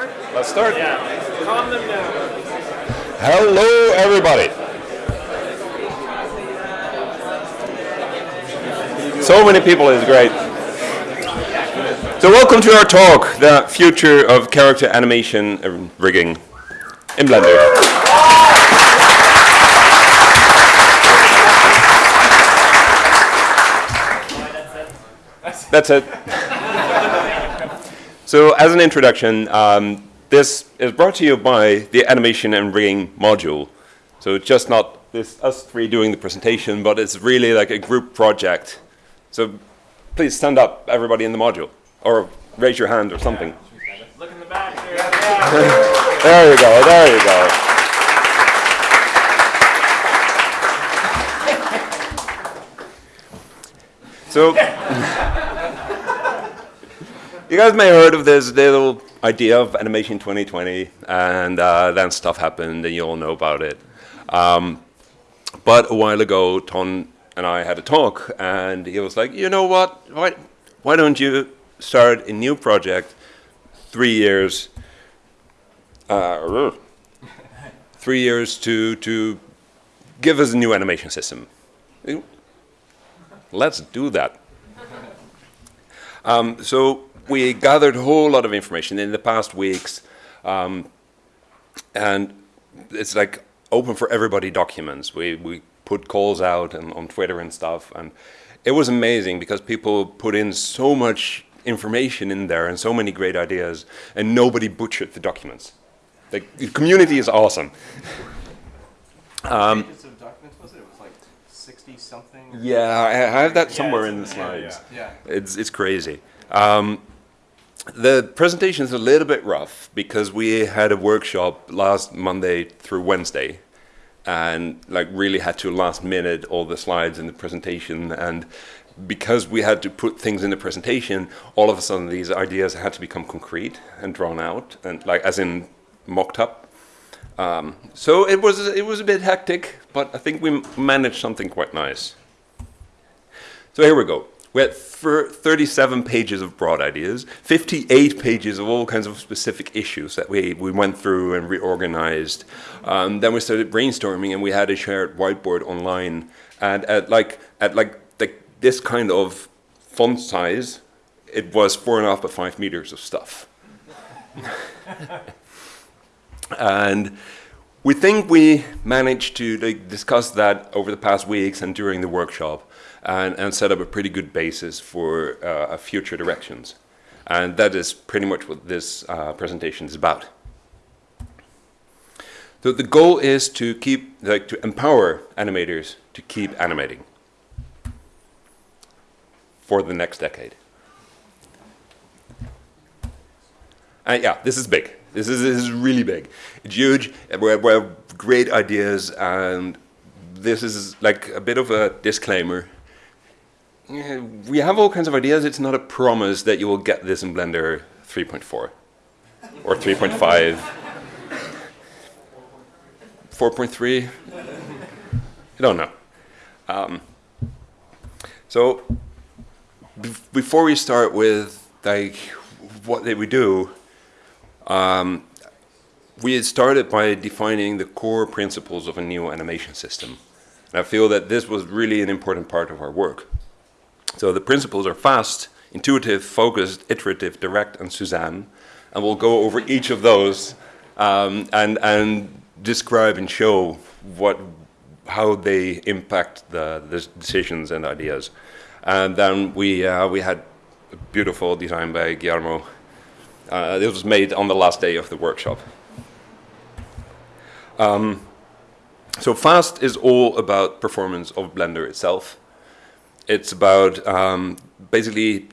start? Let's start. Yeah. Calm them down. Hello, everybody. So many people is great. So welcome to our talk, the future of character animation and rigging in Blender. That's it. So as an introduction, um, this is brought to you by the animation and rigging module. So it's just not this us three doing the presentation, but it's really like a group project. So please stand up, everybody in the module, or raise your hand or something. Look in the back there. Yeah. There you go, there you go. So, you guys may have heard of this little idea of Animation 2020, and uh, then stuff happened, and you all know about it. Um, but a while ago, Ton and I had a talk, and he was like, you know what, why, why don't you start a new project three years uh, three years to to give us a new animation system. Let's do that. Um, so we gathered a whole lot of information in the past weeks, um, and it's like open for everybody documents. We we put calls out and on Twitter and stuff, and it was amazing because people put in so much information in there and so many great ideas, and nobody butchered the documents. The community is awesome. Um, pages of documents was it? It was like 60 something? Yeah, I have that somewhere it's in the yeah, slides. Yeah. It's it's crazy. Um, the presentation is a little bit rough because we had a workshop last Monday through Wednesday, and like really had to last minute all the slides in the presentation and. Because we had to put things in the presentation, all of a sudden these ideas had to become concrete and drawn out, and like as in mocked up. Um, so it was it was a bit hectic, but I think we managed something quite nice. So here we go. We had 37 pages of broad ideas, 58 pages of all kinds of specific issues that we, we went through and reorganized. Um, then we started brainstorming, and we had a shared whiteboard online. And at like at like the, this kind of font size, it was four and a half by five meters of stuff. and we think we managed to like, discuss that over the past weeks and during the workshop and, and set up a pretty good basis for uh, future directions. And that is pretty much what this uh, presentation is about. So the goal is to keep, like, to empower animators to keep animating for the next decade. And yeah, this is big. This is, this is really big. It's huge. We have great ideas, and this is like a bit of a disclaimer. We have all kinds of ideas. It's not a promise that you will get this in Blender 3.4 or 3.5, 4.3. I don't know. Um, so bef- before we start with like what did we do, um, we had started by defining the core principles of a new animation system. And I feel that this was really an important part of our work. So the principles are fast, intuitive, focused, iterative, direct, and Suzanne. And we'll go over each of those um, and, and describe and show what, how they impact the, the decisions and ideas. And then we, uh, we had a beautiful design by Guillermo uh, it was made on the last day of the workshop. Um, so fast is all about performance of Blender itself. It's about um, basically,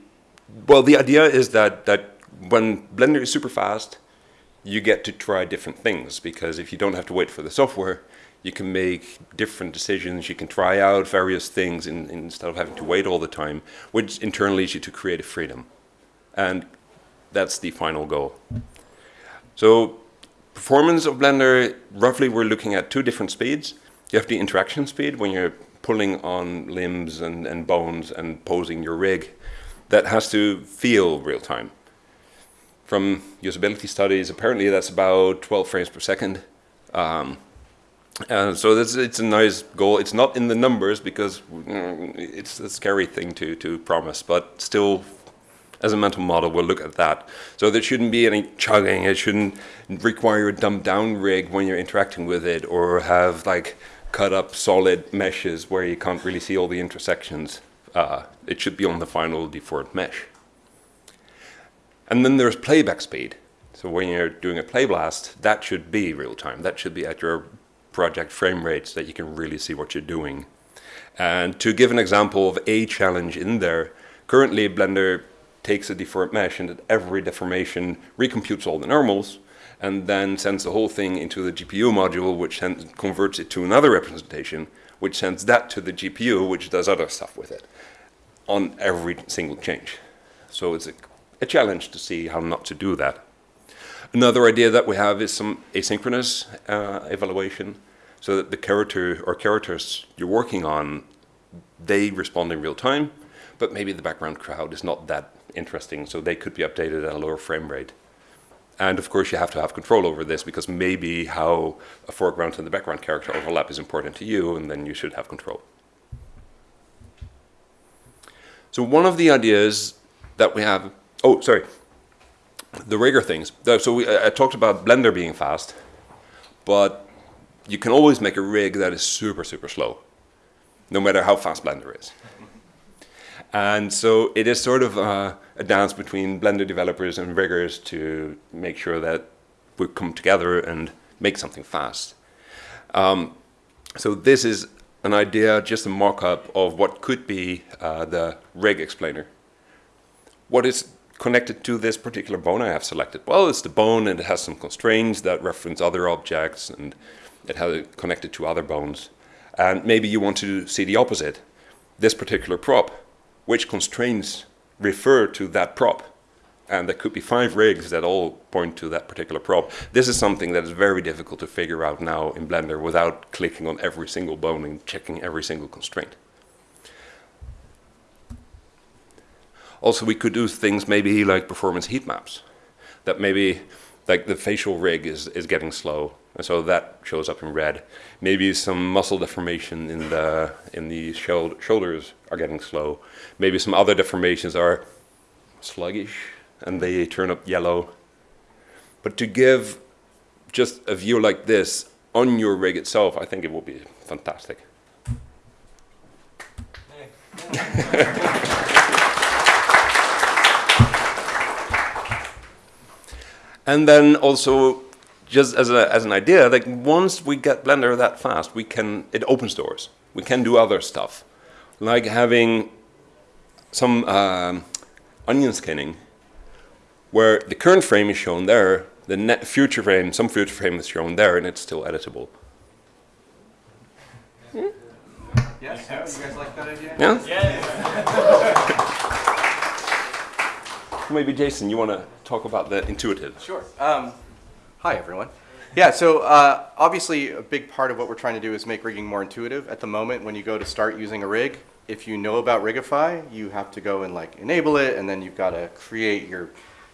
well, the idea is that that when Blender is super fast, you get to try different things because if you don't have to wait for the software, you can make different decisions. You can try out various things in, instead of having to wait all the time, which in turn leads you to creative freedom. And that's the final goal. So performance of Blender, roughly we're looking at two different speeds. You have the interaction speed when you're pulling on limbs and, and bones and posing your rig. That has to feel real time. from usability studies, apparently that's about 12 frames per second. Um, and so this, it's a nice goal. It's not in the numbers because mm, it's a scary thing to, to promise, but still, as a mental model, we'll look at that. So there shouldn't be any chugging. It shouldn't require a dumbed down rig when you're interacting with it or have like cut up solid meshes where you can't really see all the intersections. Uh, it should be on the final default mesh. And then there's playback speed. So when you're doing a play blast, that should be real time. That should be at your project frame rates that you can really see what you're doing. And to give an example of a challenge in there, currently Blender takes a deformed mesh and at every deformation recomputes all the normals and then sends the whole thing into the GPU module, which converts it to another representation, which sends that to the GPU, which does other stuff with it on every single change. So it's a, a challenge to see how not to do that. Another idea that we have is some asynchronous uh, evaluation so that the character or characters you're working on, they respond in real time, but maybe the background crowd is not that interesting, so they could be updated at a lower frame rate. And of course, you have to have control over this because maybe how a foreground and the background character overlap is important to you, and then you should have control. So one of the ideas that we have, oh, sorry, the rigger things. Uh, so we, uh, I talked about Blender being fast, but you can always make a rig that is super, super slow, no matter how fast Blender is. And so it is sort of a, a dance between Blender developers and riggers to make sure that we come together and make something fast. Um, so this is an idea, just a mock-up of what could be uh, the rig explainer. What is connected to this particular bone I have selected? Well, it's the bone and it has some constraints that reference other objects and it has it connected to other bones. And maybe you want to see the opposite. This particular prop, which constraints refer to that prop? And there could be five rigs that all point to that particular prop. This is something that is very difficult to figure out now in Blender without clicking on every single bone and checking every single constraint. Also, we could do things maybe like performance heat maps. That maybe like the facial rig is, is getting slow and so that shows up in red. Maybe some muscle deformation in the, in the shoulders are getting slow. Maybe some other deformations are sluggish and they turn up yellow. But to give just a view like this on your rig itself, I think it will be fantastic. and then also just as, a, as an idea, like once we get Blender that fast, we can, it opens doors. We can do other stuff, like having some um, onion skinning, where the current frame is shown there, the net future frame, some future frame is shown there, and it's still editable. Hmm? Yes, yes. You guys like that idea? Yeah? Yes. Maybe Jason, you want to talk about the intuitive? Sure. Um, Hi, everyone. Yeah, so uh, obviously a big part of what we're trying to do is make rigging more intuitive. At the moment, when you go to start using a rig, if you know about Rigify, you have to go and like enable it, and then you've got to create your,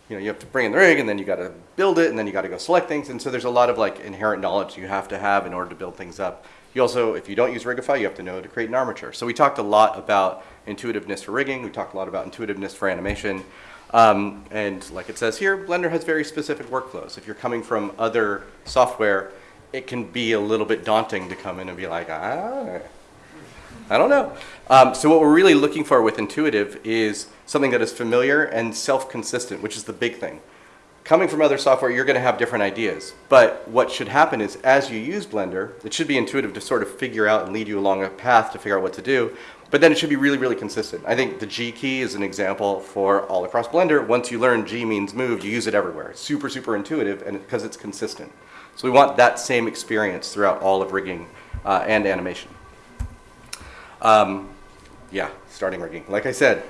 you know, you have to bring in the rig, and then you got to build it, and then you got to go select things, and so there's a lot of like inherent knowledge you have to have in order to build things up. You also, if you don't use Rigify, you have to know to create an armature. So we talked a lot about intuitiveness for rigging. We talked a lot about intuitiveness for animation. Um, and like it says here, Blender has very specific workflows. If you're coming from other software, it can be a little bit daunting to come in and be like, ah, I don't know. Um, so what we're really looking for with Intuitive is something that is familiar and self-consistent, which is the big thing. Coming from other software, you're going to have different ideas. But what should happen is as you use Blender, it should be intuitive to sort of figure out and lead you along a path to figure out what to do. But then it should be really, really consistent. I think the G key is an example for all across Blender. Once you learn G means move, you use it everywhere. It's super, super intuitive and because it's consistent. So we want that same experience throughout all of rigging uh, and animation. Um, yeah, starting rigging. Like I said,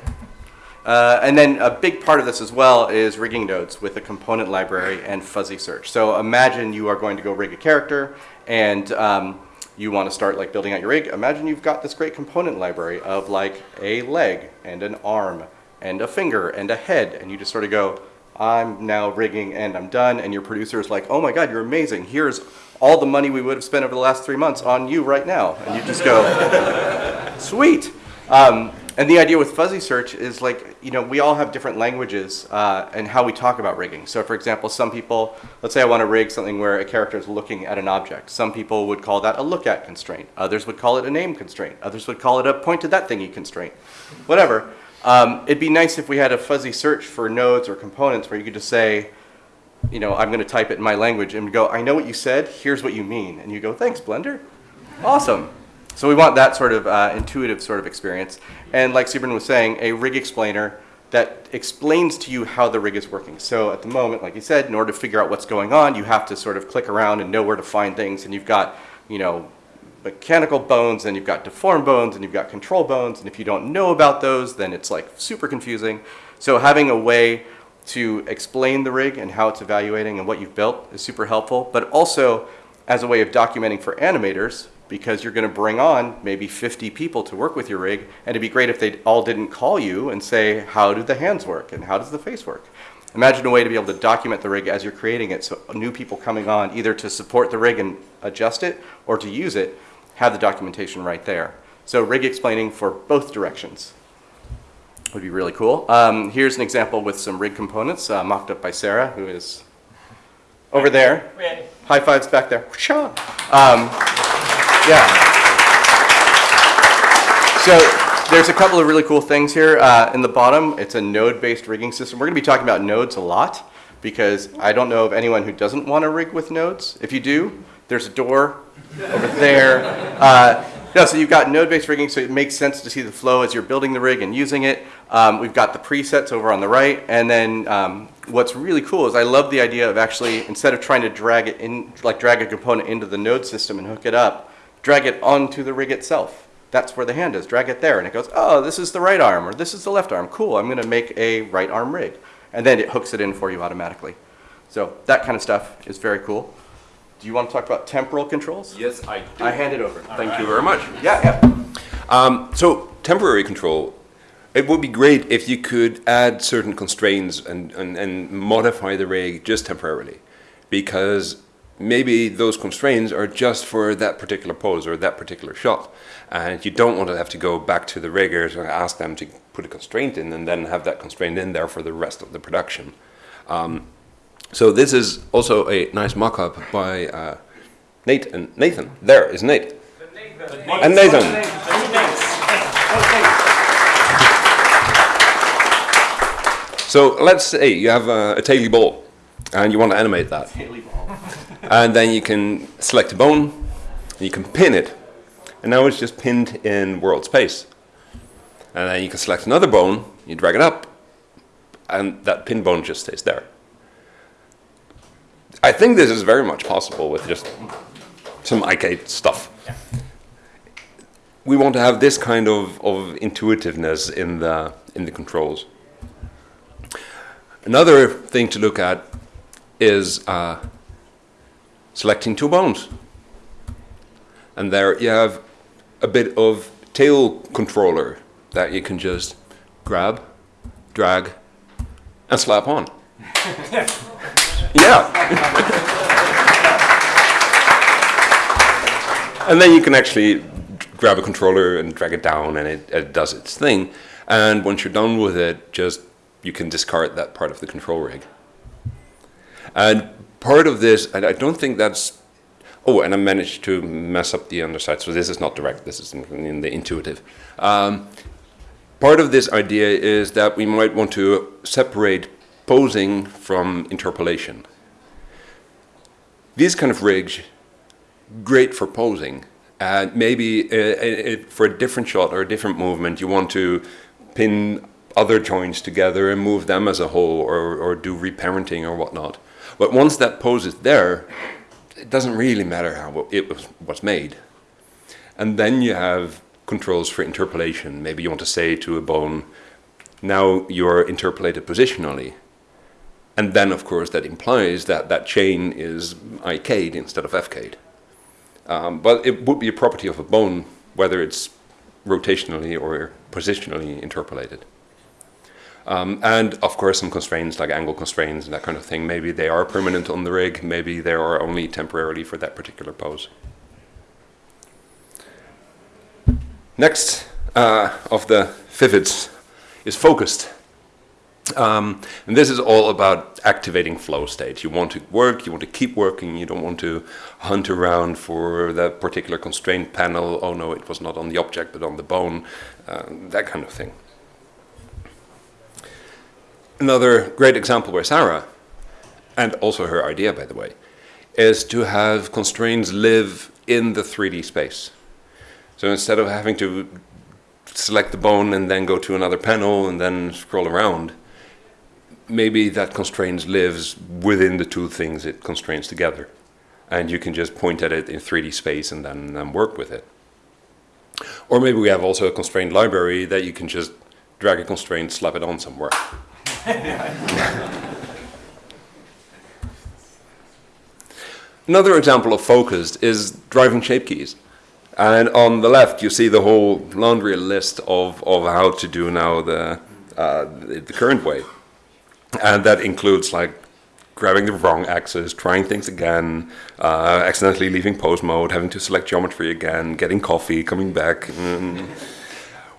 uh, and then a big part of this as well is rigging nodes with a component library and fuzzy search. So imagine you are going to go rig a character and um, you want to start like building out your rig, imagine you've got this great component library of like a leg and an arm and a finger and a head and you just sort of go, I'm now rigging and I'm done, and your producer is like, oh my God, you're amazing. Here's all the money we would have spent over the last three months on you right now. And you just go, sweet. Um, and the idea with fuzzy search is like, you know, we all have different languages uh, and how we talk about rigging. So for example, some people, let's say I want to rig something where a character is looking at an object. Some people would call that a look at constraint. Others would call it a name constraint. Others would call it a point to that thingy constraint. Whatever. Um, it'd be nice if we had a fuzzy search for nodes or components where you could just say, you know, I'm going to type it in my language and go, I know what you said, here's what you mean. And you go, thanks, Blender. Awesome. So we want that sort of uh, intuitive sort of experience. And like Sybren was saying, a rig explainer that explains to you how the rig is working. So at the moment, like you said, in order to figure out what's going on, you have to sort of click around and know where to find things. And you've got, you know, mechanical bones and you've got deformed bones and you've got control bones. And if you don't know about those, then it's like super confusing. So having a way to explain the rig and how it's evaluating and what you've built is super helpful, but also as a way of documenting for animators because you're going to bring on maybe 50 people to work with your rig and it'd be great if they all didn't call you and say, how do the hands work and how does the face work? Imagine a way to be able to document the rig as you're creating it so new people coming on either to support the rig and adjust it or to use it have the documentation right there. So rig explaining for both directions would be really cool. Um, here's an example with some rig components uh, mocked up by Sarah, who is over there. High fives back there. Um, yeah. So there's a couple of really cool things here. Uh, in the bottom, it's a node-based rigging system. We're going to be talking about nodes a lot because I don't know of anyone who doesn't want to rig with nodes. If you do, there's a door over there. Uh, no, so you've got node-based rigging, so it makes sense to see the flow as you're building the rig and using it. Um, we've got the presets over on the right, and then um, what's really cool is I love the idea of actually, instead of trying to drag it in, like drag a component into the node system and hook it up, drag it onto the rig itself. That's where the hand is. Drag it there, and it goes, oh, this is the right arm, or this is the left arm. Cool, I'm gonna make a right arm rig. And then it hooks it in for you automatically. So that kind of stuff is very cool. Do you want to talk about temporal controls? Yes, I do. I hand it over. Thank you very much. Yeah, yeah. Um, so temporary control, it would be great if you could add certain constraints and, and, and modify the rig just temporarily. Because maybe those constraints are just for that particular pose or that particular shot. And you don't want to have to go back to the riggers and ask them to put a constraint in and then have that constraint in there for the rest of the production. Um, so this is also a nice mock-up by uh, Nate and Nathan. There is Nate. And Nathan. So let's say you have a, a taily ball and you want to animate that. And then you can select a bone, and you can pin it. And now it's just pinned in world space. And then you can select another bone, you drag it up, and that pin bone just stays there. I think this is very much possible with just some IK stuff. We want to have this kind of, of intuitiveness in the, in the controls. Another thing to look at is uh, selecting two bones. And there you have a bit of tail controller that you can just grab, drag, and slap on. yeah. and then you can actually grab a controller and drag it down and it, it does its thing. And once you're done with it, just you can discard that part of the control rig. And part of this, and I don't think that's, oh, and I managed to mess up the underside, so this is not direct, this is in, the intuitive. Um, part of this idea is that we might want to separate posing from interpolation. These kind of rigs, great for posing. And maybe uh, uh, for a different shot or a different movement, you want to pin other joints together and move them as a whole or, or do reparenting or whatnot. But once that pose is there, it doesn't really matter how it was, was made. And then you have controls for interpolation. Maybe you want to say to a bone, now you're interpolated positionally. And then, of course, that implies that that chain is IK'd instead of FK'd. Um, but it would be a property of a bone, whether it's rotationally or positionally interpolated. Um, and of course, some constraints like angle constraints and that kind of thing. Maybe they are permanent on the rig, maybe they are only temporarily for that particular pose. Next uh, of the FIVIDs is focused. Um, and this is all about activating flow state. You want to work, you want to keep working, you don't want to hunt around for that particular constraint panel. Oh no, it was not on the object but on the bone, uh, that kind of thing. Another great example where Sarah, and also her idea by the way, is to have constraints live in the 3D space. So instead of having to select the bone and then go to another panel and then scroll around, maybe that constraint lives within the two things it constrains together. And you can just point at it in 3D space and then, then work with it. Or maybe we have also a constraint library that you can just drag a constraint, slap it on somewhere. Another example of focused is driving shape keys. And on the left, you see the whole laundry list of, of how to do now the, uh, the, current way. And that includes like grabbing the wrong axis, trying things again, uh, accidentally leaving pose mode, having to select geometry again, getting coffee, coming back. Mm.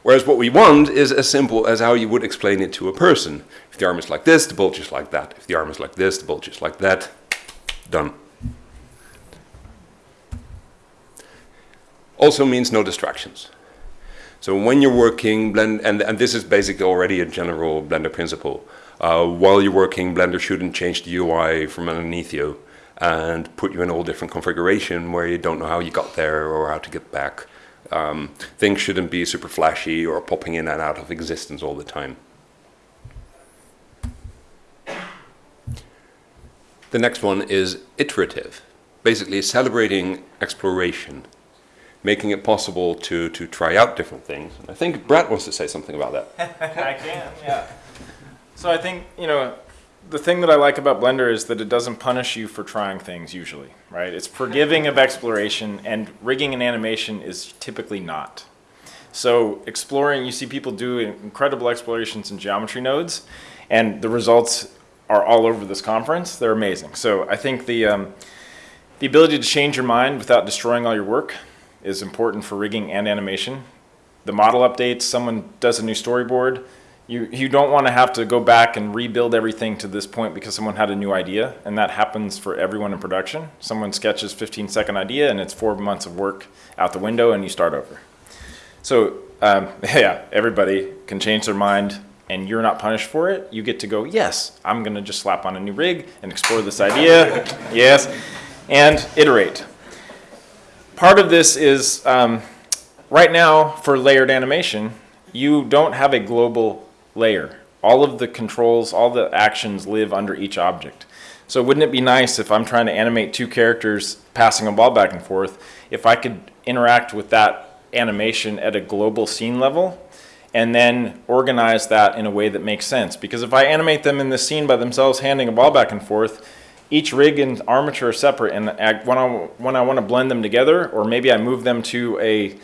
Whereas what we want is as simple as how you would explain it to a person. If the arm is like this, the bulge is like that. If the arm is like this, the bulge is like that. Done. Also means no distractions. So when you're working, blend, and, and this is basically already a general Blender principle. Uh, while you're working, Blender shouldn't change the UI from underneath you and put you in a whole different configuration where you don't know how you got there or how to get back. Um, things shouldn't be super flashy or popping in and out of existence all the time. The next one is iterative, basically celebrating exploration making it possible to, to try out different things. And I think Brad wants to say something about that. I can, yeah. So I think, you know, the thing that I like about Blender is that it doesn't punish you for trying things usually, right? It's forgiving of exploration and rigging and animation is typically not. So exploring, you see people do incredible explorations in geometry nodes and the results are all over this conference. They're amazing. So I think the, um, the ability to change your mind without destroying all your work is important for rigging and animation. The model updates, someone does a new storyboard, you, you don't want to have to go back and rebuild everything to this point because someone had a new idea, and that happens for everyone in production. Someone sketches 15 second idea and it's four months of work out the window and you start over. So um, yeah, everybody can change their mind and you're not punished for it. You get to go, yes, I'm gonna just slap on a new rig and explore this idea, yes, and iterate part of this is um, right now for layered animation, you don't have a global layer. All of the controls, all the actions live under each object. So wouldn't it be nice if I'm trying to animate two characters passing a ball back and forth, if I could interact with that animation at a global scene level and then organize that in a way that makes sense. Because if I animate them in the scene by themselves handing a ball back and forth, each rig and armature are separate and when I, when I want to blend them together or maybe I move them to a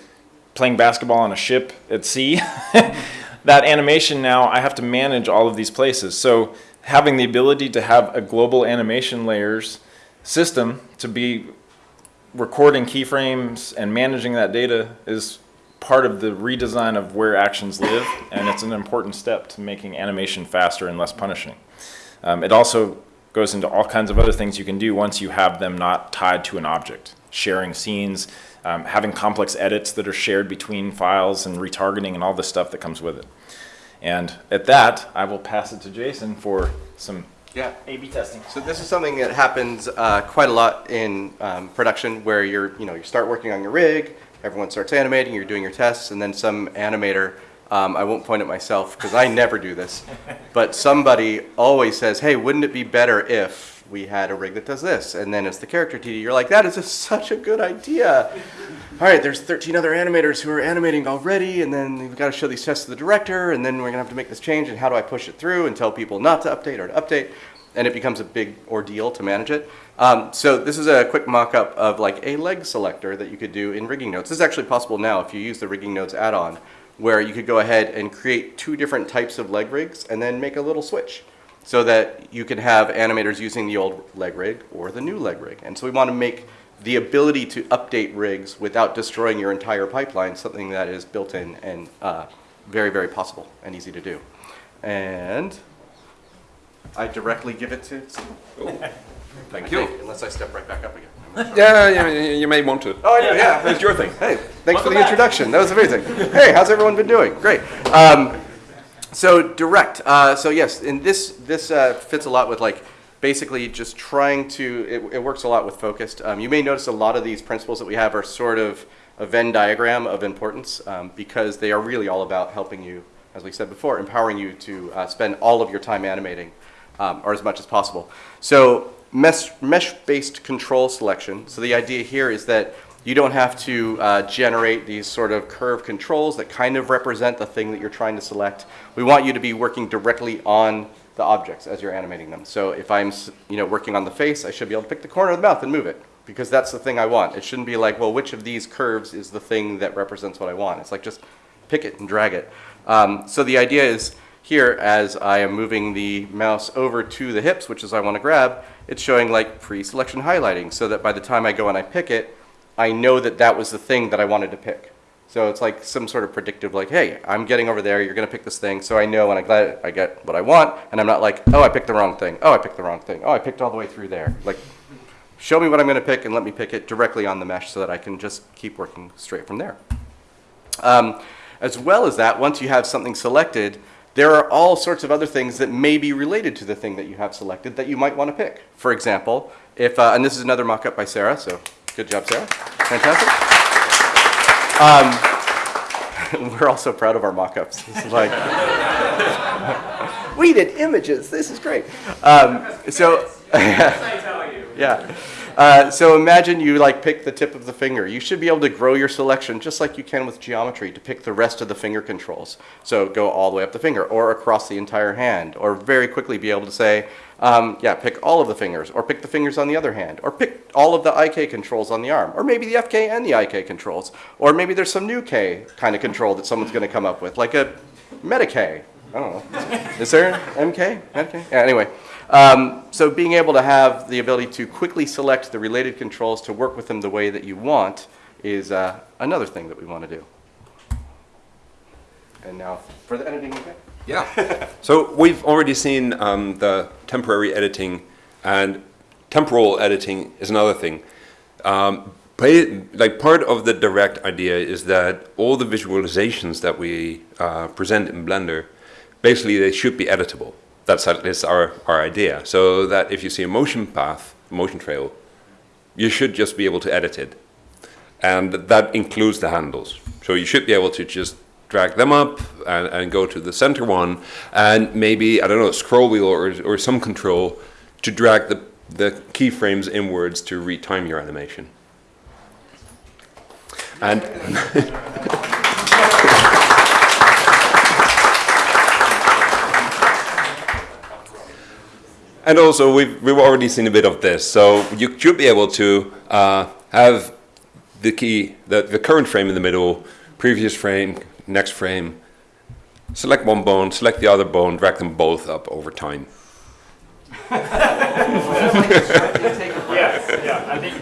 playing basketball on a ship at sea that animation now I have to manage all of these places so having the ability to have a global animation layers system to be recording keyframes and managing that data is part of the redesign of where actions live and it's an important step to making animation faster and less punishing. Um, it also goes into all kinds of other things you can do once you have them not tied to an object. Sharing scenes, um, having complex edits that are shared between files and retargeting and all the stuff that comes with it. And at that, I will pass it to Jason for some yeah. A-B testing. So this is something that happens uh, quite a lot in um, production where you're, you know, you start working on your rig, everyone starts animating, you're doing your tests, and then some animator um, I won't point at myself because I never do this. But somebody always says, hey, wouldn't it be better if we had a rig that does this? And then it's the character TD. You're like, that is such a good idea. All right, there's 13 other animators who are animating already, and then we've got to show these tests to the director, and then we're going to have to make this change, and how do I push it through and tell people not to update or to update? And it becomes a big ordeal to manage it. Um, so this is a quick mock-up of like a leg selector that you could do in rigging nodes. This is actually possible now if you use the rigging nodes add-on where you could go ahead and create two different types of leg rigs and then make a little switch so that you can have animators using the old leg rig or the new leg rig. And so we want to make the ability to update rigs without destroying your entire pipeline something that is built in and uh, very, very possible and easy to do. And I directly give it to Thank you. Unless I step right back up again. Yeah, yeah, you, you may want to. Oh, yeah, yeah. It's your thing. Hey, thanks for the introduction. That was amazing. Hey, how's everyone been doing? Great. Um, so direct. Uh, so yes, and this this uh, fits a lot with like basically just trying to. It, it works a lot with focused. Um, you may notice a lot of these principles that we have are sort of a Venn diagram of importance um, because they are really all about helping you, as we said before, empowering you to uh, spend all of your time animating um, or as much as possible. So mesh, mesh-based control selection. So the idea here is that you don't have to uh, generate these sort of curve controls that kind of represent the thing that you're trying to select. We want you to be working directly on the objects as you're animating them. So if I'm you know, working on the face, I should be able to pick the corner of the mouth and move it because that's the thing I want. It shouldn't be like, well, which of these curves is the thing that represents what I want? It's like just pick it and drag it. Um, so the idea is here, as I am moving the mouse over to the hips, which is I want to grab, it's showing like pre-selection highlighting so that by the time I go and I pick it, I know that that was the thing that I wanted to pick. So it's like some sort of predictive, like, hey, I'm getting over there, you're going to pick this thing, so I know when I get, I get what I want, and I'm not like, oh, I picked the wrong thing, oh, I picked the wrong thing, oh, I picked all the way through there. Like, show me what I'm going to pick and let me pick it directly on the mesh so that I can just keep working straight from there. Um, as well as that, once you have something selected, there are all sorts of other things that may be related to the thing that you have selected that you might want to pick. For example, if, uh, and this is another mock-up by Sarah, so good job, Sarah. Fantastic. Um, we're also proud of our mock-ups. Like, we did images. This is great. Um, so, yeah. Uh, so imagine you like pick the tip of the finger. You should be able to grow your selection just like you can with geometry to pick the rest of the finger controls. So go all the way up the finger or across the entire hand or very quickly be able to say, um, yeah, pick all of the fingers or pick the fingers on the other hand or pick all of the IK controls on the arm or maybe the FK and the IK controls or maybe there's some new K kind of control that someone's going to come up with like a Meta K. I don't know. Is there MK? MK? Yeah, anyway. Um, so being able to have the ability to quickly select the related controls to work with them the way that you want is uh, another thing that we want to do. And now for the editing, okay? Yeah. so we've already seen um, the temporary editing, and temporal editing is another thing. Um, like part of the direct idea is that all the visualizations that we uh, present in Blender, basically they should be editable. That's at least our, our idea. So that if you see a motion path, motion trail, you should just be able to edit it. And that includes the handles. So you should be able to just drag them up and, and go to the center one and maybe, I don't know, scroll wheel or, or some control to drag the, the keyframes inwards to retime your animation. And And also, we've, we've already seen a bit of this. So you should be able to uh, have the key, the, the current frame in the middle, previous frame, next frame, select one bone, select the other bone, drag them both up over time. Yes, yeah, I think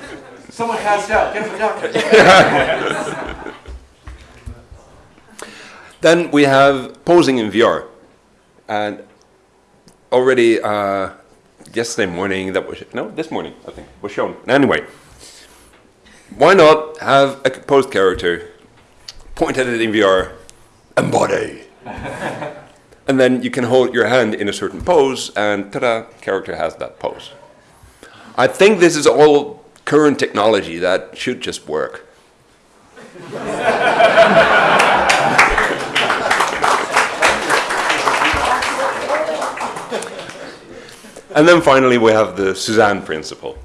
Someone passed out. Get him the doctor. Then we have posing in VR. And already uh, yesterday morning, that was, no, this morning, I think, was shown. Anyway, why not have a posed character, point at it in VR, embody. and then you can hold your hand in a certain pose, and ta-da, character has that pose. I think this is all current technology that should just work. And then finally, we have the Suzanne principle.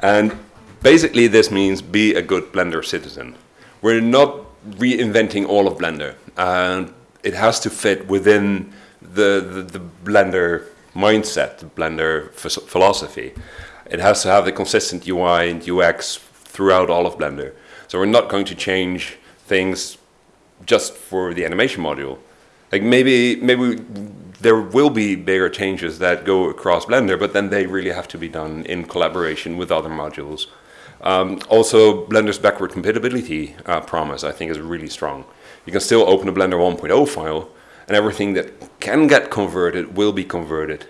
And basically, this means be a good Blender citizen. We're not reinventing all of Blender, and it has to fit within the, the, the Blender mindset, the Blender philosophy. It has to have the consistent UI and UX throughout all of Blender. So we're not going to change things just for the animation module. Like maybe maybe there will be bigger changes that go across Blender, but then they really have to be done in collaboration with other modules. Um, also, Blender's backward compatibility uh, promise, I think, is really strong. You can still open a Blender 1.0 file, and everything that can get converted will be converted.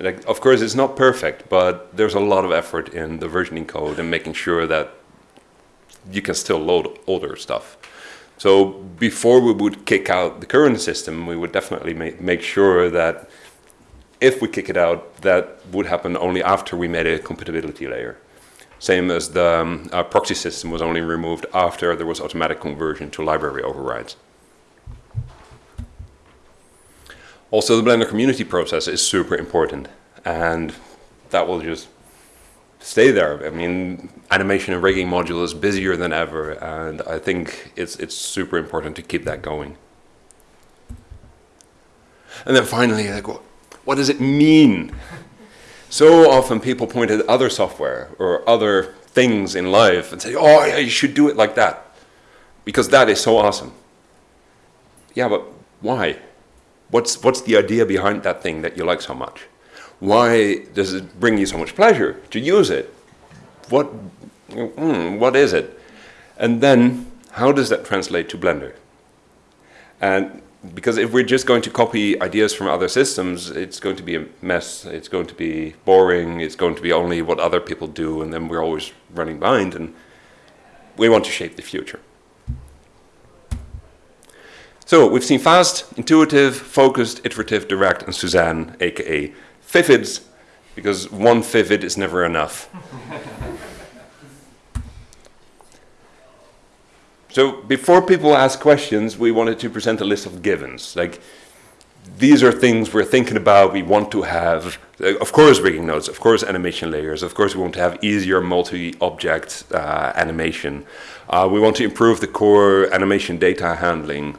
Like, of course, it's not perfect, but there's a lot of effort in the versioning code and making sure that you can still load older stuff. So before we would kick out the current system, we would definitely ma make sure that if we kick it out, that would happen only after we made a compatibility layer. Same as the um, proxy system was only removed after there was automatic conversion to library overrides. Also, the Blender community process is super important, and that will just stay there. I mean, animation and rigging module is busier than ever, and I think it's it's super important to keep that going. And then finally, like, what, what does it mean? So often people point at other software or other things in life and say, "Oh, yeah, you should do it like that," because that is so awesome. Yeah, but why? What's what's the idea behind that thing that you like so much? Why does it bring you so much pleasure to use it? What, mm, what is it? And then, how does that translate to Blender? And because if we're just going to copy ideas from other systems, it's going to be a mess, it's going to be boring, it's going to be only what other people do, and then we're always running behind, and we want to shape the future. So we've seen fast, intuitive, focused, iterative, direct, and Suzanne, aka Vivids, because one Vivid is never enough. so before people ask questions, we wanted to present a list of givens. Like, these are things we're thinking about, we want to have, of course rigging nodes, of course animation layers, of course we want to have easier multi-object uh, animation. Uh, we want to improve the core animation data handling.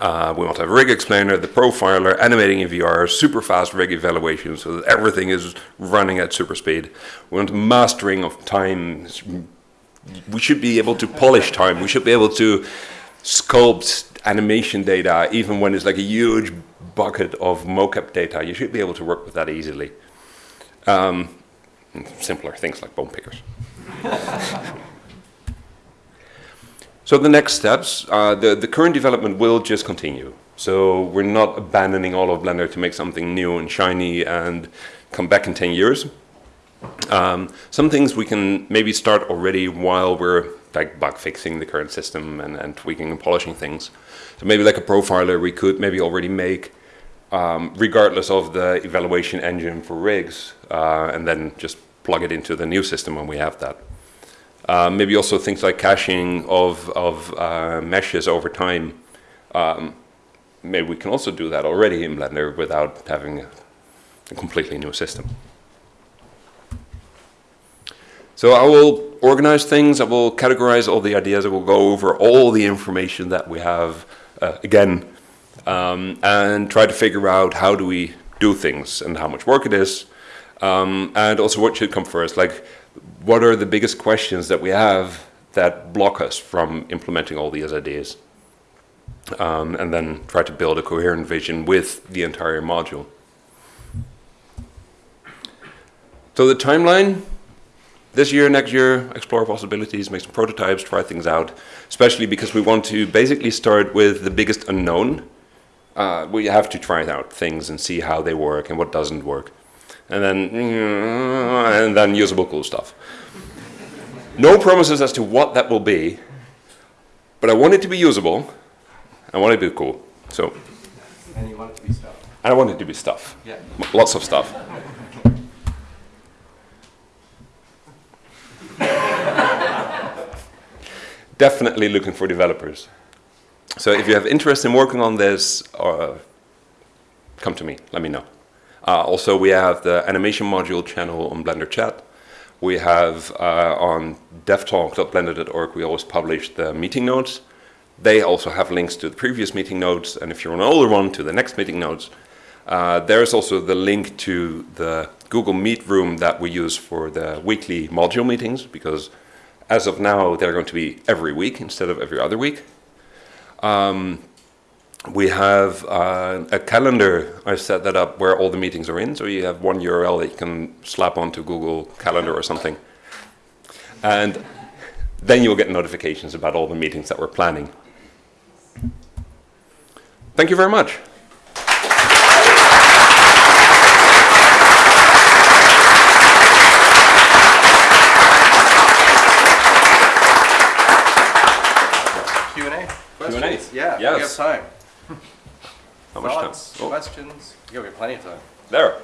Uh, we want to have rig explainer, the profiler, animating in VR, super fast rig evaluation so that everything is running at super speed. We want mastering of time. We should be able to polish time. We should be able to sculpt animation data even when it's like a huge bucket of mocap data. You should be able to work with that easily. Um, simpler things like bone pickers. So the next steps, uh, the, the current development will just continue. So we're not abandoning all of Blender to make something new and shiny and come back in 10 years. Um, some things we can maybe start already while we're like bug fixing the current system and, and tweaking and polishing things. So maybe like a profiler we could maybe already make um, regardless of the evaluation engine for rigs uh, and then just plug it into the new system when we have that. Uh, maybe also things like caching of, of uh, meshes over time. Um, maybe we can also do that already in Blender without having a, a completely new system. So I will organize things, I will categorize all the ideas, I will go over all the information that we have uh, again um, and try to figure out how do we do things and how much work it is um, and also what should come first. Like what are the biggest questions that we have that block us from implementing all these ideas? Um, and then try to build a coherent vision with the entire module. So the timeline, this year, next year, explore possibilities, make some prototypes, try things out, especially because we want to basically start with the biggest unknown. Uh, we have to try out things and see how they work and what doesn't work. And then, and then usable cool stuff. No promises as to what that will be, but I want it to be usable. I want it to be cool. So. And you want it to be stuff. I want it to be stuff. Yeah. Lots of stuff. Definitely looking for developers. So if you have interest in working on this, uh, come to me. Let me know. Uh, also, we have the animation module channel on Blender Chat. We have uh, on devtalk.blender.org, we always publish the meeting notes. They also have links to the previous meeting notes, and if you're on an older one, to the next meeting notes. Uh, there's also the link to the Google Meet room that we use for the weekly module meetings, because as of now, they're going to be every week instead of every other week. Um, we have uh, a calendar. I've set that up where all the meetings are in. So you have one URL that you can slap onto Google Calendar or something. And then you'll get notifications about all the meetings that we're planning. Thank you very much. Q and A. Q&A. Yeah, we Yes. have time. How much time? Oh, questions? Yeah, we have plenty of time. there.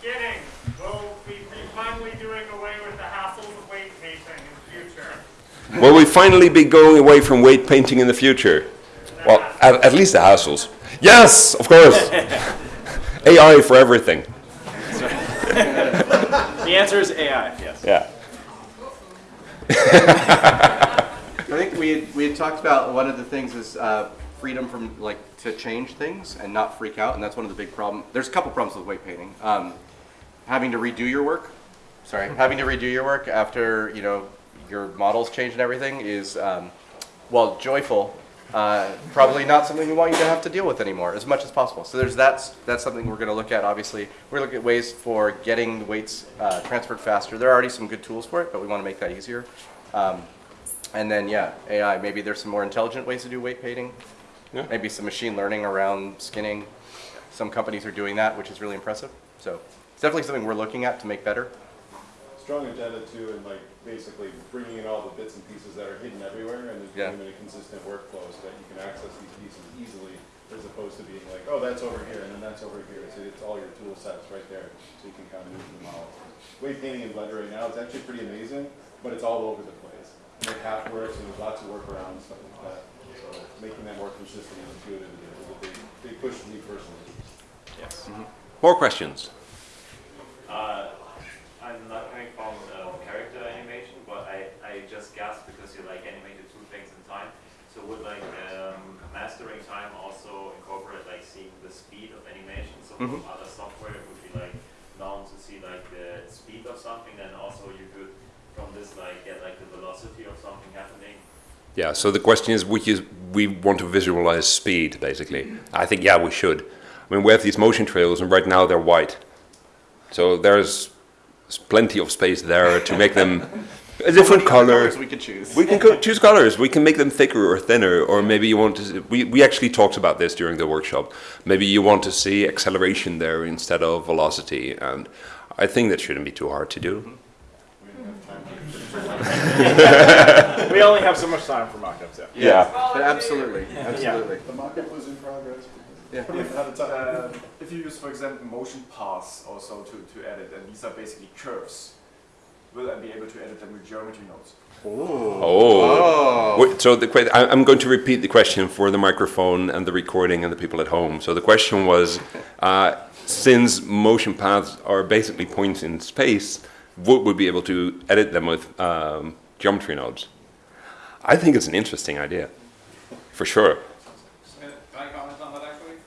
Kidding. Will we be finally doing away with the hassles of weight painting in the future? Will we finally be going away from weight painting in the future? Well, at, at least the hassles. Yes, of course. AI for everything. The answer is AI, yes. Yeah. I think we had, we had talked about one of the things is uh, freedom from like to change things and not freak out, and that's one of the big problem. There's a couple problems with weight painting. Um, having to redo your work, sorry, having to redo your work after you know your models change and everything is um, well joyful. Uh, probably not something we want you to have to deal with anymore as much as possible. So there's that's that's something we're going to look at. Obviously, we're looking at ways for getting the weights uh, transferred faster. There are already some good tools for it, but we want to make that easier. Um, and then, yeah, AI, maybe there's some more intelligent ways to do weight painting. Yeah. Maybe some machine learning around skinning. Some companies are doing that, which is really impressive. So it's definitely something we're looking at to make better. strong agenda too, and like basically bringing in all the bits and pieces that are hidden everywhere and Yeah. doing them in a consistent workflow so that you can access these pieces easily as opposed to being like, oh, that's over here and then that's over here. So it's all your tool sets right there, so you can kind of move them out. Weight painting in Blender right now, it's actually pretty amazing, but it's all over the place. And it half works and there's lots of workarounds, and stuff like that. So making that more consistent and intuitive is a big, big push for me personally. Yes. More questions? Uh, I'm not coming from uh, character animation, but I, I just guessed because you like animated two things in time. So would like um, mastering time also incorporate like seeing the speed of animation? So from Mhm. other software it would be like known to see like the speed of something, and also you could from this like get like the velocity of something happening. Yeah, so the question is, we, use, we want to visualize speed, basically. I think, yeah, we should. I mean, we have these motion trails, and right now they're white. So there's plenty of space there to make them a different color. We could choose. We can co- choose colors. We can make them thicker or thinner, or maybe you want to. See, we we actually talked about this during the workshop. Maybe you want to see acceleration there instead of velocity, and I think that shouldn't be too hard to do. We didn't have time to We only have so much time for mock-ups, yeah. Yeah. But absolutely, absolutely. The mock-up was in progress. Yeah. We didn't have the time. Uh, if you use, for example, motion paths also to, to edit, and these are basically curves, will I be able to edit them with geometry nodes? Oh. Oh. Wait, so the que- I- I'm going to repeat the question for the microphone and the recording and the people at home. So the question was, uh, since motion paths are basically points in space, would we be able to edit them with um, geometry nodes? I think it's an interesting idea, for sure. Can I comment on that actually?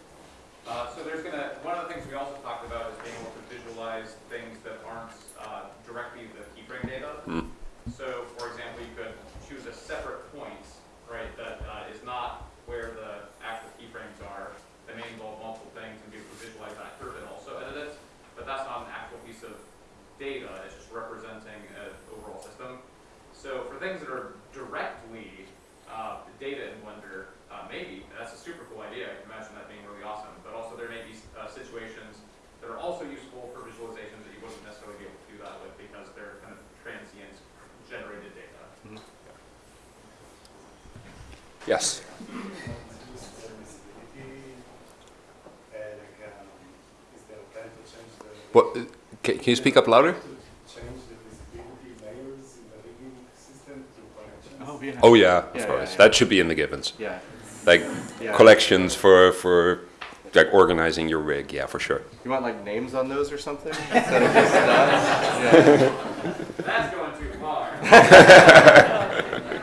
Uh, so there's gonna, one of the things we also talked about is being able to visualize things that aren't uh, directly the keyframe data. So, for example, you could choose a separate point, right, that uh, is not where the actual keyframes are, that may involve multiple things and be able to visualize that curve and also edit it. But that's not an actual piece of data, it's just representing an overall system. So for things that are directly uh, data in Blender, uh, maybe that's a super cool idea. I can imagine that being really awesome. But also there may be uh, situations that are also useful for visualizations that you wouldn't necessarily be able to do that with because they're kind of transient generated data. Yes. What? uh, Can, can you speak up louder? Oh, yeah. Oh yeah, of Yeah, course. yeah, yeah. That should be in the givens. Yeah. Like Yeah. collections for for like organizing your rig. Yeah, for sure. You want like names on those or something? Instead of just dots? Yeah. That's going too far.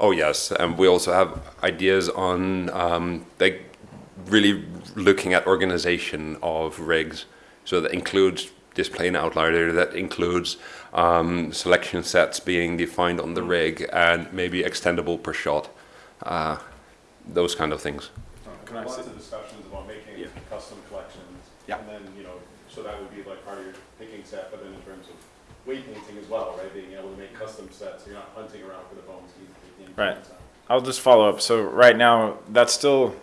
Oh yes, and we also have ideas on um, like really looking at organization of rigs. So that includes display and outliner, that includes um, selection sets being defined on the rig, and maybe extendable per shot, uh, those kind of things. Can I Lots say- of discussions about making Yeah. custom collections. Yeah. And then, you know, so that would be like part of your picking set, but then in terms of weight painting as well, right? Being able to make custom sets, so you're not hunting around for the bones. Right. I'll just follow up. So right now, that's still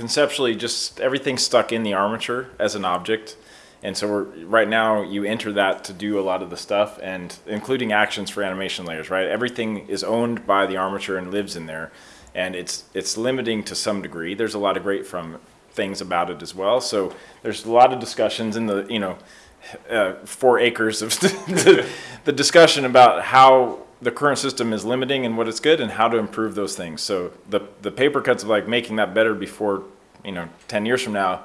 conceptually just everything's stuck in the armature as an object. And so we're, right now you enter that to do a lot of the stuff and including actions for animation layers, right? Everything is owned by the armature and lives in there. And it's, it's limiting to some degree. There's a lot of great from things about it as well. So there's a lot of discussions in the, you know, uh, four acres of the, the discussion about how the current system is limiting and what it's good and how to improve those things. So the the paper cuts of like making that better before you know ten years from now,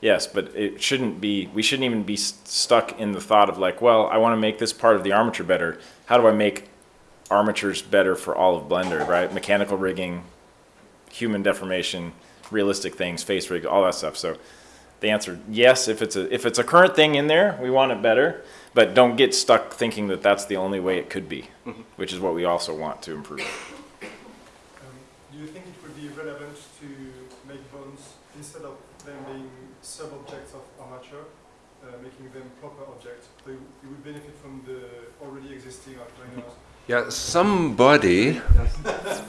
yes, but it shouldn't be. We shouldn't even be stuck in the thought of like, well, I want to make this part of the armature better. How do I make armatures better for all of Blender? Right, mechanical rigging, human deformation, realistic things, face rig, all that stuff. So the answer, yes, if it's a if it's a current thing in there, we want it better, but don't get stuck thinking that that's the only way it could be, which is what we also want to improve. Um, do you think it would be relevant to make bones instead of them being sub-objects of armature, uh, making them proper objects? So you, you would benefit from the already existing outliners. Yeah, somebody,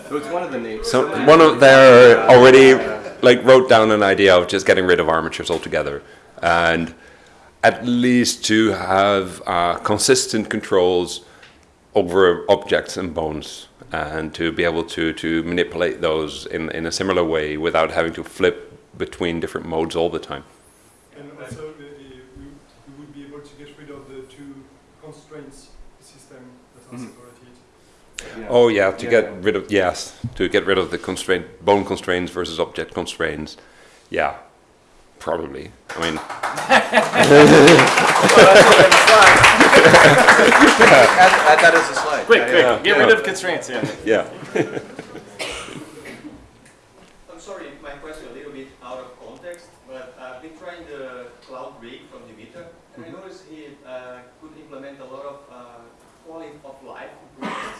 So it's one of the names. some, one of their already like wrote down an idea of just getting rid of armatures altogether, and at least to have uh, consistent controls over objects and bones, and to be able to to manipulate those in in a similar way without having to flip between different modes all the time. And also, the, the, we, we would be able to get rid of the two constraints system that are separated. Yeah. Oh yeah, to Yeah. get rid of yes, to get rid of the constraint bone constraints versus object constraints. Yeah, probably. I mean, Add, add that as a slide. Quick, quick, yeah. get rid of constraints. Yeah. yeah. I'm sorry, my question a little bit out of context, but I've been trying the cloud rig from Dimitri, and I noticed he uh, could implement a lot of uh, quality of life improvements.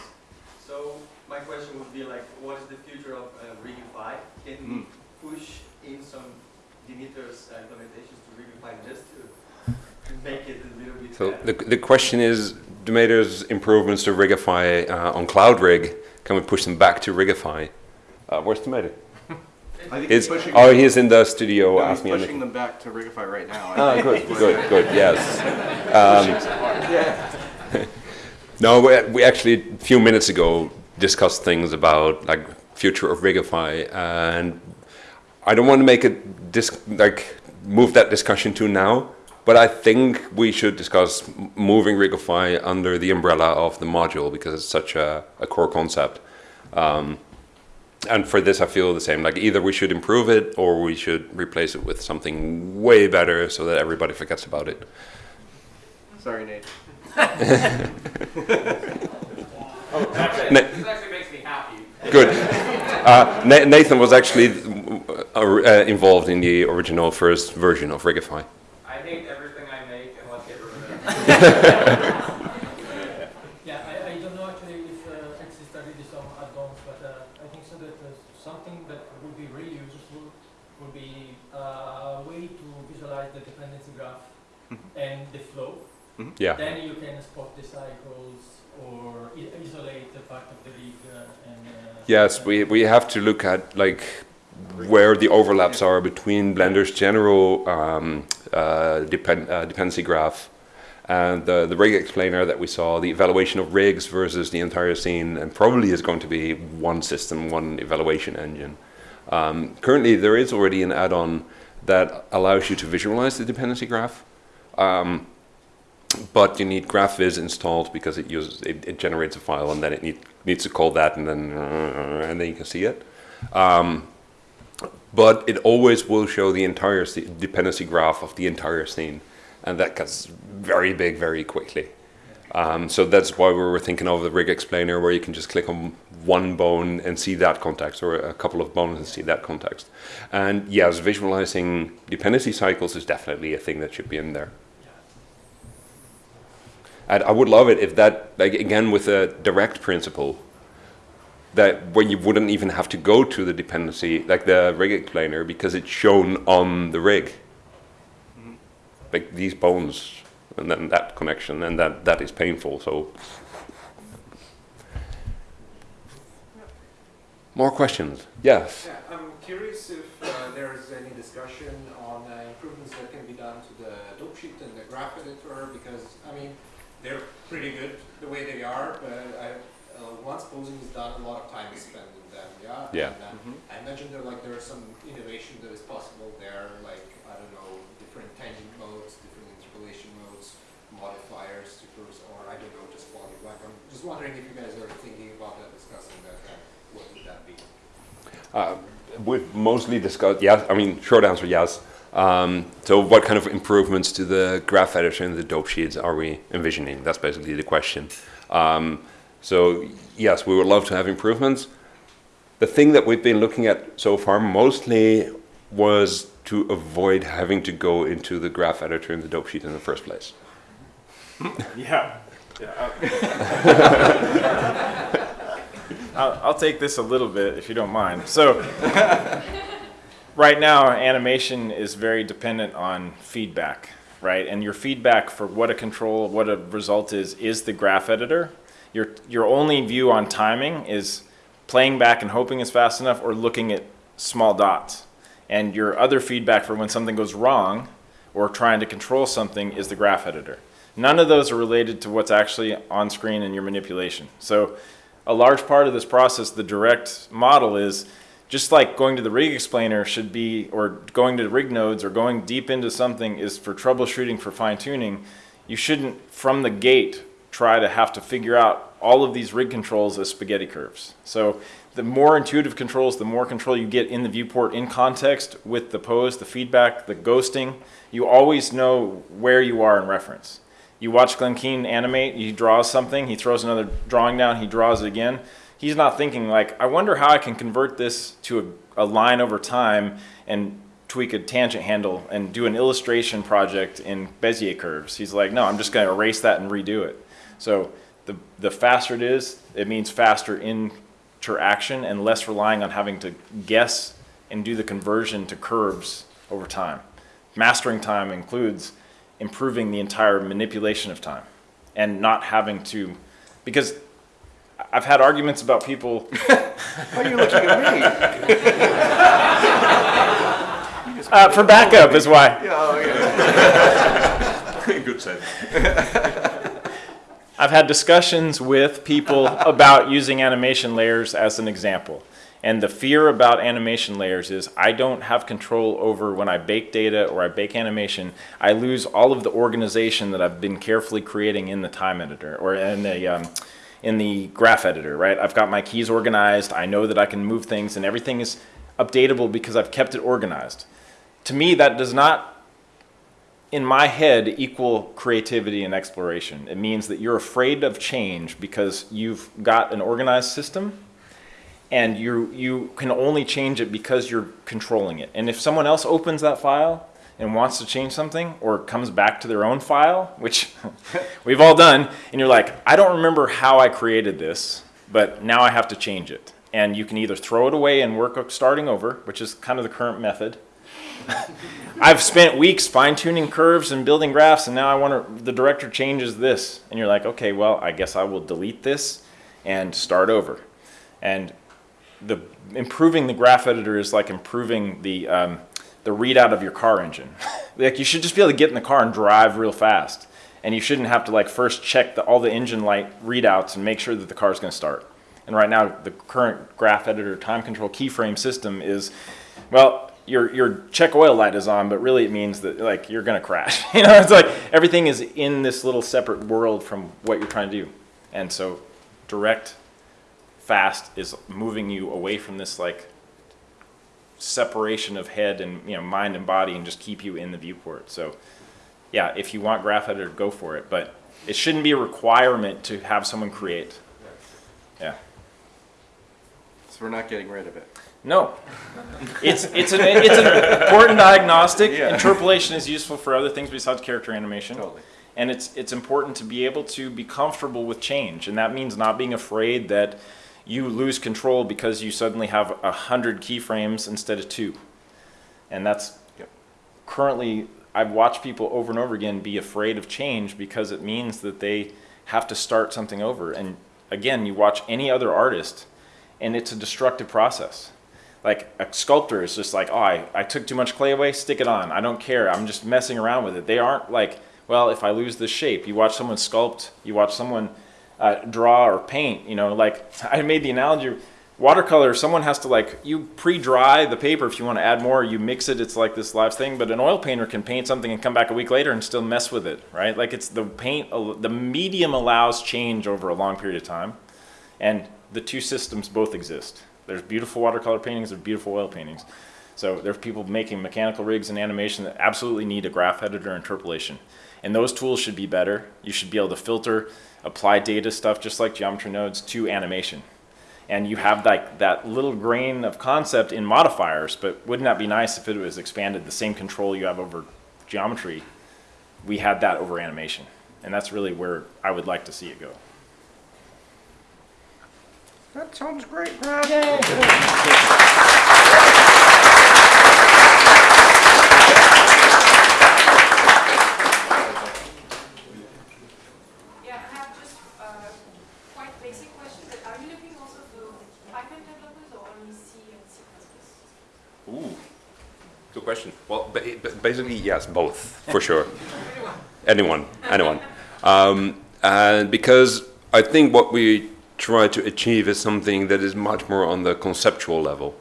So my question would be like, what is the future of uh, Rigify? Can we Mm. push in some Dimitri's uh, implementations to Rigify just to make it a little bit So better? the the question is, Demeter's improvements to Rigify uh, on Cloud Rig, can we push them back to Rigify? Uh, where's Demeter? I think he's oh he's in the studio no, he's pushing them back to Rigify right now. Ah, good, good, good. Yes. Um, No, we, we actually a few minutes ago discussed things about like future of Rigify, and I don't want to make it dis- like move that discussion to now, but I think we should discuss moving Rigify under the umbrella of the module because it's such a, a core concept. Um, and for this, I feel the same. Like either we should improve it or we should replace it with something way better so that everybody forgets about it. Sorry, Nate. Na- This actually makes me happy. Good. Uh, Nathan was actually uh, uh, involved in the original first version of Rigify. I hate everything I make and let's get rid of it. Yeah, I, I don't know actually if uh, exist already some add-ons, but uh, I think so that uh, something that would be really useful would be uh, a way to visualize the dependency graph and the flow. Yeah. Then you can spot the cycles or isolate the part of the rig uh, and. Uh, Yes, we, we have to look at like where the overlaps are between Blender's general um, uh, depend, uh, dependency graph and the, the rig explainer that we saw, the evaluation of rigs versus the entire scene, and probably is going to be one system, one evaluation engine. Um, currently, there is already an add-on that allows you to visualize the dependency graph. Um, but you need GraphViz installed because it uses it, it generates a file and then it need, needs to call that and then uh, and then you can see it. Um, but it always will show the entire dependency graph of the entire scene, and that gets very big very quickly. Um, so that's why we were thinking of the rig explainer, where you can just click on one bone and see that context, or a couple of bones and see that context. And yes, visualizing dependency cycles is definitely a thing that should be in there. And I would love it if that, like again, with a direct principle, that when you wouldn't even have to go to the dependency, like the rig explainer, because it's shown on the rig. Like these bones, and then that connection, and that, that is painful, so. More questions? Yes. Yeah, I'm curious if uh, there is any discussion on uh, improvements that can be done to the dope sheet and the graph editor, because, I mean, they're pretty good the way they are, but I, uh, once posing is done, a lot of time is spent in them, yeah? Yeah. And, uh, I imagine there, like, there are some innovation that is possible there, like, I don't know, different tangent modes, different interpolation modes, modifiers to curves, or I don't know, just quality black. I'm just wondering if you guys are thinking about that, discussing that, uh, what would that be? Uh, we've mostly discussed, yes, I mean, short answer, yes. Um, so what kind of improvements to the graph editor and the dope sheets are we envisioning? That's basically the question. Um, so yes, we would love to have improvements. The thing that we've been looking at so far mostly was to avoid having to go into the graph editor and the dope sheet in the first place. Yeah. yeah I'll, I'll, I'll take this a little bit if you don't mind. So, right now, animation is very dependent on feedback, right? And your feedback for what a control, what a result is, is the graph editor. Your, your only view on timing is playing back and hoping it's fast enough or looking at small dots. And your other feedback for when something goes wrong or trying to control something is the graph editor. None of those are related to what's actually on screen in your manipulation. So a large part of this process, the direct model is just like going to the rig explainer should be, or going to rig nodes or going deep into something is for troubleshooting, for fine tuning, you shouldn't from the gate try to have to figure out all of these rig controls as spaghetti curves. So the more intuitive controls, the more control you get in the viewport in context with the pose, the feedback, the ghosting, you always know where you are in reference. You watch Glen Keane animate, he draws something, he throws another drawing down, he draws it again. He's not thinking like, I wonder how I can convert this to a, a line over time and tweak a tangent handle and do an illustration project in Bezier curves. He's like, no, I'm just gonna erase that and redo it. So the, the faster it is, it means faster interaction and less relying on having to guess and do the conversion to curves over time. Mastering time includes improving the entire manipulation of time and not having to, because I've had arguments about people. Why are you looking at me? uh, for backup is why. Yeah, oh, yeah. Good sense. I've had discussions with people about using animation layers as an example. And the fear about animation layers is I don't have control over when I bake data or I bake animation, I lose all of the organization that I've been carefully creating in the time editor or in the, um, in the graph editor, right? I've got my keys organized, I know that I can move things and everything is updatable because I've kept it organized. To me, that does not, in my head, equal creativity and exploration. It means that you're afraid of change because you've got an organized system and you, you can only change it because you're controlling it. And if someone else opens that file and wants to change something or comes back to their own file, which we've all done, and you're like, I don't remember how I created this, but now I have to change it. And you can either throw it away and work starting over, which is kind of the current method. I've spent weeks fine-tuning curves and building graphs, and now I want to, the director changes this. And you're like, okay, well, I guess I will delete this and start over. And the improving the graph editor is like improving the um, the readout of your car engine. like you should just be able to get in the car and drive real fast, and you shouldn't have to like first check the, all the engine light readouts and make sure that the car is going to start. And right now, the current graph editor time control keyframe system is, well, your your check oil light is on, but really it means that like you're going to crash. you know, it's like everything is in this little separate world from what you're trying to do, and so direct fast is moving you away from this like separation of head and you know mind and body and just keep you in the viewport. So yeah, if you want graph editor, go for it, but it shouldn't be a requirement to have someone create. Yeah. So we're not getting rid of it. No. It's, it's, an, it's an important diagnostic. Yeah. Interpolation is useful for other things besides character animation. Totally. And it's, it's important to be able to be comfortable with change. And that means not being afraid that you lose control because you suddenly have a hundred keyframes instead of two. And that's Yep. currently, I've watched people over and over again be afraid of change because it means that they have to start something over. And again, you watch any other artist and it's a destructive process. Like a sculptor is just like, oh, I, I took too much clay away, stick it on. I don't care. I'm just messing around with it. They aren't like, well, if I lose the shape, you watch someone sculpt, you watch someone uh, draw or paint, you know, like I made the analogy, watercolor, someone has to like, you pre-dry the paper if you want to add more, you mix it, it's like this live thing, but an oil painter can paint something and come back a week later and still mess with it, right? Like it's the paint, the medium allows change over a long period of time. And the two systems both exist. There's beautiful watercolor paintings, there's beautiful oil paintings. So there's people making mechanical rigs and animation that absolutely need a graph editor interpolation. And those tools should be better. You should be able to filter, apply data stuff just like geometry nodes to animation. And you have like that little grain of concept in modifiers, but wouldn't that be nice if it was expanded, the same control you have over geometry, we had that over animation. And that's really where I would like to see it go. That sounds great, Brad. Yeah, I have just uh, quite basic question, but are you looking also for Python developers or only C and C++? Ooh, good question. Well, ba- ba- basically, yes, both for sure. anyone, anyone. Um, and because I think what we try to achieve is something that is much more on the conceptual level,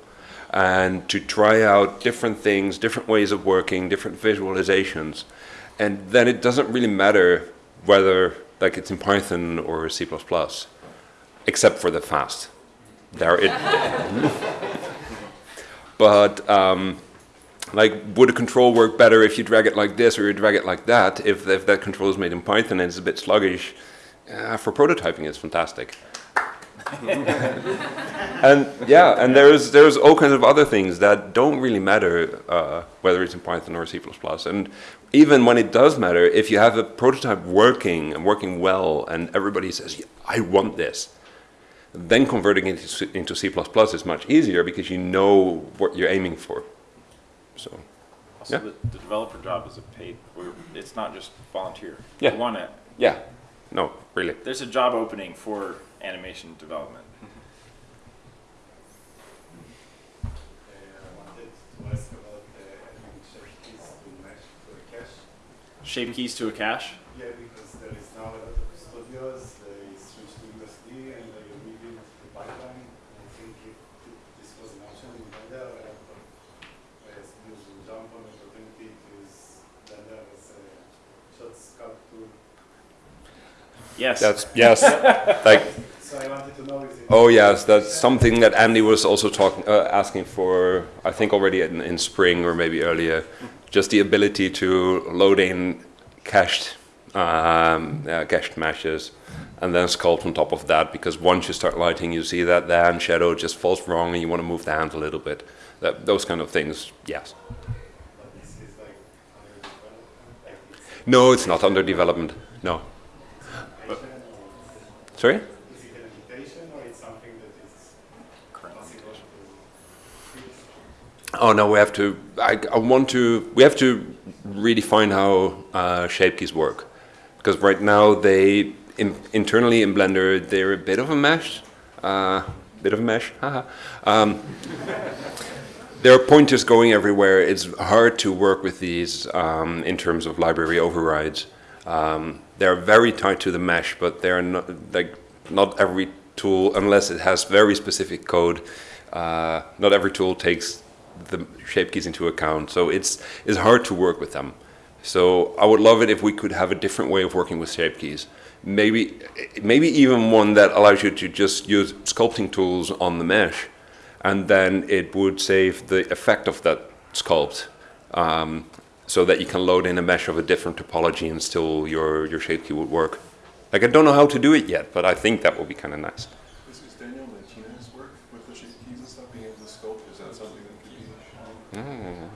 and to try out different things, different ways of working, different visualizations, and then it doesn't really matter whether like it's in Python or C++, except for the fast. There it. but um, like would a control work better if you drag it like this or you drag it like that if, if that control is made in python and it's a bit sluggish uh, for prototyping it's fantastic and yeah and there's there's all kinds of other things that don't really matter uh, whether it's in python or c++ and even when it does matter if you have a prototype working and working well and everybody says yeah, i want this then converting it into, into C++ is much easier because you know what you're aiming for. So, Also, Yeah. the, the developer job is a paid, it's not just volunteer. Yeah. You want to, yeah, no, really. there's a job opening for animation development. I wanted to ask about adding shape keys to a cache. Shape keys to a cache? Yeah, because there is now a lot of studios, they switch to USD and they rebuild the pipeline. I think if this was an option in Blender, a lot of uh, studios will jump on the opportunity to use Blender as a short sculpt tool. Yes. That's yes, like So I wanted to know oh yes, that's something that Andy was also talking, uh, asking for. I think already in, in spring or maybe earlier, just the ability to load in cached, um, uh, cached meshes, and then sculpt on top of that. Because once you start lighting, you see that the hand shadow just falls wrong, and you want to move the hand a little bit. That, those kind of things, yes. but this is like under development, like it's No, it's not under development. No. Sorry. is it an invitation or it's something that is possible to fix? Oh no, we have to. I, I want to. We have to redefine how uh, shape keys work, because right now they in, internally in Blender they're a bit of a mesh, uh, bit of a mesh. Haha. um, there are pointers going everywhere. It's hard to work with these um, in terms of library overrides. Um, they're very tied to the mesh, but they're not like not every tool, unless it has very specific code. Uh, not every tool takes the shape keys into account, so it's it's hard to work with them. So I would love it if we could have a different way of working with shape keys. Maybe maybe even one that allows you to just use sculpting tools on the mesh, and then it would save the effect of that sculpt, um, so that you can load in a mesh of a different topology and still your your shape key would work. Like I don't know how to do it yet, but I think that would be kind of nice. This is Daniel, the Martinez work with the shape keys and stuff, being able to sculpt? Is that something that could be? Mm.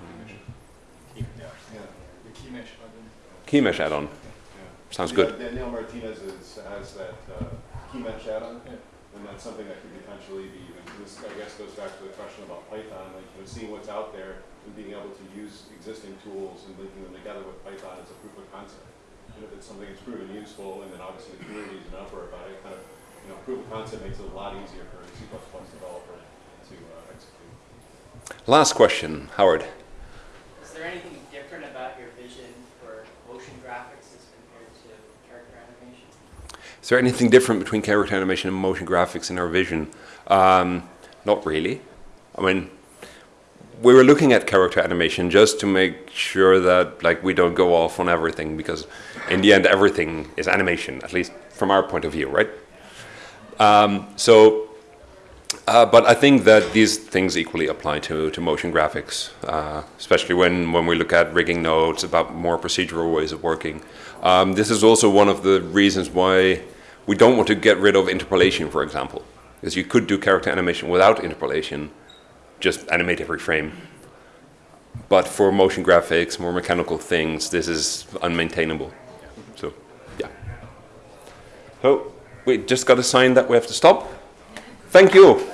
Yeah. The key mesh add-on. Key mesh add-on. Yeah. Sounds Yeah, good. Daniel Martinez is, has that uh, key mesh add-on, and that's something that could potentially be even, this, I guess, goes back to the question about Python, like, you know, seeing what's out there and being able to use existing tools and linking them together with Python as a proof of concept. And if it's something that's proven useful, and then obviously the community is an uproar about it, kind of, you know, proof of concept makes it a lot easier for a C++ developer to uh, execute. Last question, Howard. Is there anything different about your vision for motion graphics as compared to character animation? Is there anything different between character animation and motion graphics in our vision? Um, not really. I mean, we were looking at character animation just to make sure that like we don't go off on everything because in the end everything is animation, at least from our point of view, right? Um, so, uh, but I think that these things equally apply to, to motion graphics, uh, especially when, when we look at rigging nodes about more procedural ways of working. Um, this is also one of the reasons why we don't want to get rid of interpolation, for example, because you could do character animation without interpolation, just animate every frame. But for motion graphics, more mechanical things, this is unmaintainable. So, yeah. So, we just got a sign that we have to stop. Thank you.